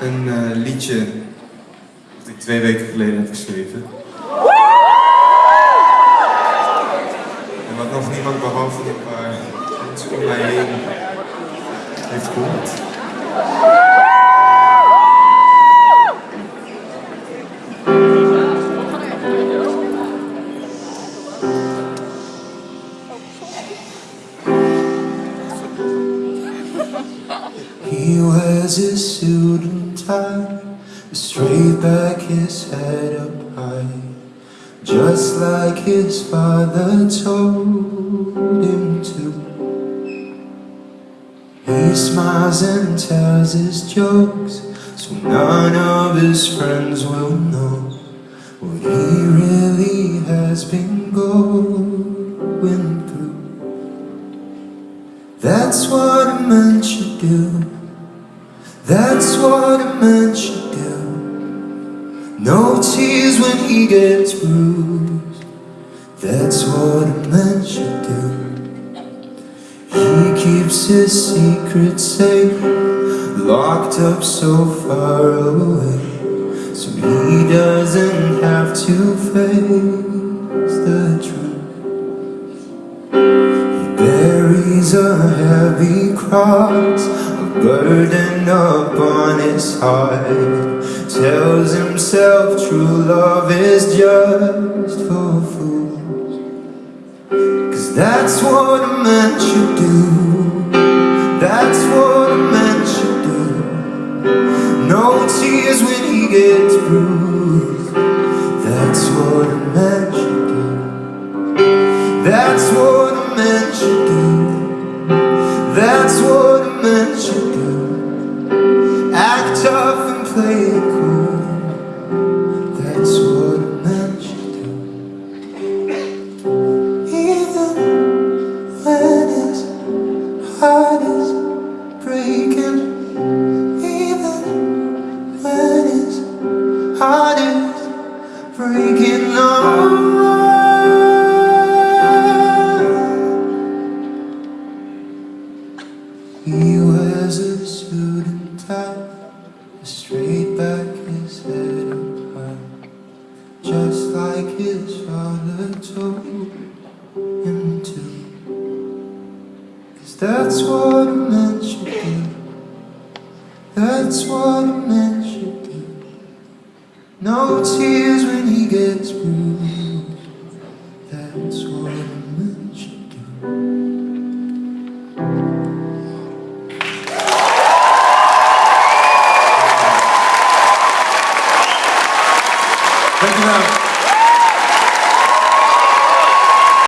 een uh, liedje dat ik twee weken geleden heb geschreven. En wat nog niemand behalve een paar mensen om mij heen heeft gehoord. He wears his suit straight back his head up high, just like his father told him to. He smiles and tells his jokes, so none of his friends will know what he really has been going through. That's what a man should do. That's what a man should do. No tears when he gets bruised. That's what a man should do. He keeps his secret safe, locked up so far away, so he doesn't have to face the truth. He buries a heavy cross, burden upon his heart. Tells himself true love is just for fools. Cause that's what a man should do. That's what a man should do. No tears when he gets bruised. That's what a man should do. That's what a man should do. That's what That's what a man should do. Even when his heart is breaking. Even when his heart is breaking. He wears a suit and tie, straight back, his head up high, just like his father told him to. Cause that's what a man should do. That's what a man should do. No tears when he gets bruised. Dankjewel.